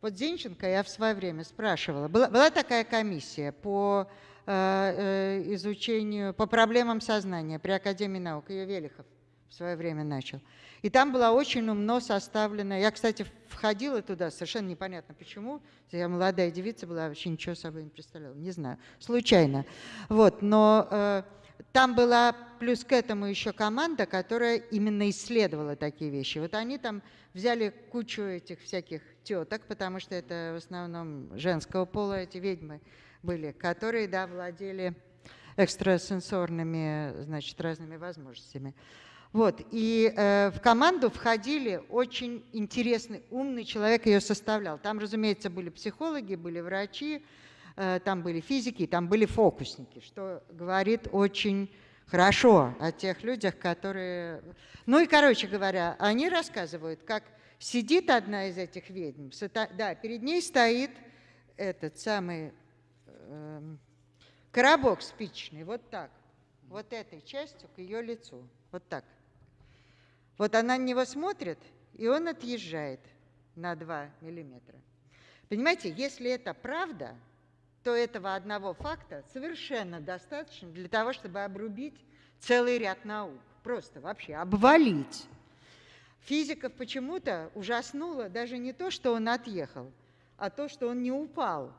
Вот Зинченко я в свое время спрашивала. Была, была такая комиссия по э, э, изучению, по проблемам сознания при Академии наук. Ее Велихов в свое время начал. И там была очень умно составлена. Я, кстати, входила туда, совершенно непонятно почему. Я молодая девица была, вообще ничего собой не представляла. Не знаю, случайно. Вот, но э, там была плюс к этому еще команда, которая именно исследовала такие вещи. Вот они там взяли кучу этих всяких теток, потому что это в основном женского пола эти ведьмы были, которые, да, владели экстрасенсорными, значит, разными возможностями. Вот, и э, в команду входили очень интересный, умный человек ее составлял. Там, разумеется, были психологи, были врачи, там были физики, там были фокусники, что говорит очень хорошо о тех людях, которые... Ну и, короче говоря, они рассказывают, как сидит одна из этих ведьм, да, перед ней стоит этот самый э, коробок спичный, вот так, вот этой частью к ее лицу, вот так. Вот она на него смотрит, и он отъезжает на 2 миллиметра. Понимаете, если это правда, то этого одного факта совершенно достаточно для того, чтобы обрубить целый ряд наук. Просто вообще обвалить. Физиков почему-то ужаснуло даже не то, что он отъехал, а то, что он не упал.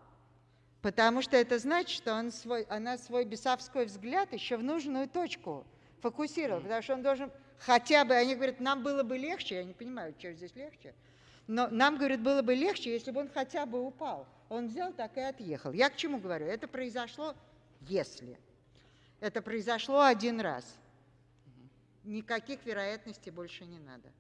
Потому что это значит, что он свой, она свой бесовской взгляд еще в нужную точку фокусировал. Потому что он должен хотя бы, они говорят, нам было бы легче, я не понимаю, что здесь легче, но нам, говорят, было бы легче, если бы он хотя бы упал. Он взял так и отъехал. Я к чему говорю? Это произошло, если. Это произошло один раз. Никаких вероятностей больше не надо.